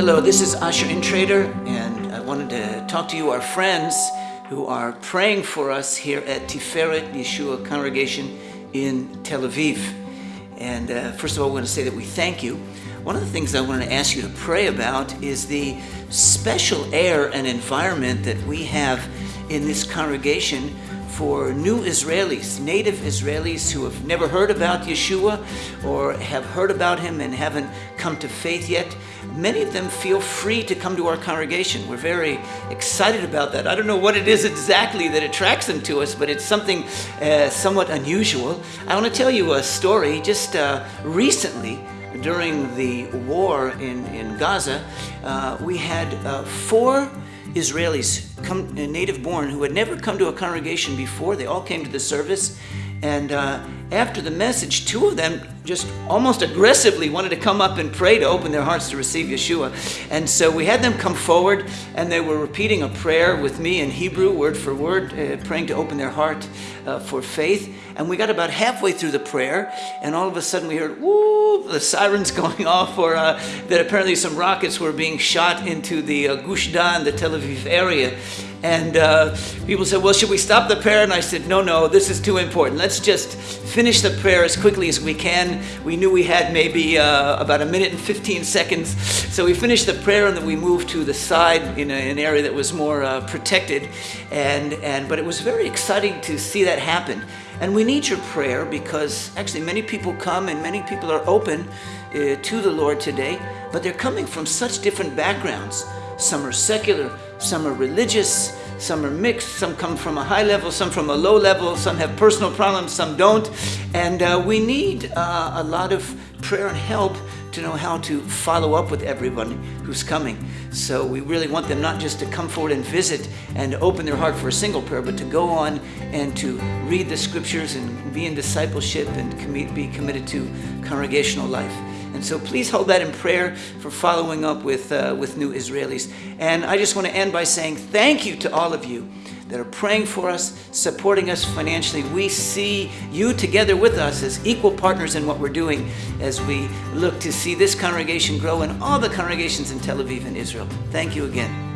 Hello, this is Asher Intrater, and I wanted to talk to you, our friends who are praying for us here at Tiferet Yeshua Congregation in Tel Aviv. And uh, first of all, I want to say that we thank you. One of the things I wanted to ask you to pray about is the special air and environment that we have in this congregation for new Israelis, native Israelis who have never heard about Yeshua or have heard about him and haven't come to faith yet. Many of them feel free to come to our congregation. We're very excited about that. I don't know what it is exactly that attracts them to us, but it's something uh, somewhat unusual. I want to tell you a story just uh, recently during the war in, in Gaza, uh, we had uh, four Israelis, come, uh, native born, who had never come to a congregation before. They all came to the service. And uh, after the message, two of them just almost aggressively wanted to come up and pray to open their hearts to receive Yeshua. And so we had them come forward, and they were repeating a prayer with me in Hebrew, word for word, uh, praying to open their heart uh, for faith. And we got about halfway through the prayer, and all of a sudden we heard, woo, the sirens going off, or uh, that apparently some rockets were being shot into the uh, Gush Dan, the Tel Aviv area. And uh, people said, Well, should we stop the prayer? And I said, No, no, this is too important. Let's just finish the prayer as quickly as we can. We knew we had maybe uh, about a minute and 15 seconds. So we finished the prayer and then we moved to the side in a, an area that was more uh, protected. And, and, but it was very exciting to see that happen. And we need your prayer because actually many people come and many people are open uh, to the Lord today, but they're coming from such different backgrounds. Some are secular, some are religious, some are mixed, some come from a high level, some from a low level, some have personal problems, some don't. And uh, we need uh, a lot of prayer and help to know how to follow up with everybody who's coming. So we really want them not just to come forward and visit and open their heart for a single prayer, but to go on and to read the scriptures and be in discipleship and be committed to congregational life. And so please hold that in prayer for following up with, uh, with new Israelis. And I just want to end by saying thank you to all of you that are praying for us, supporting us financially. We see you together with us as equal partners in what we're doing as we look to see this congregation grow and all the congregations in Tel Aviv and Israel. Thank you again.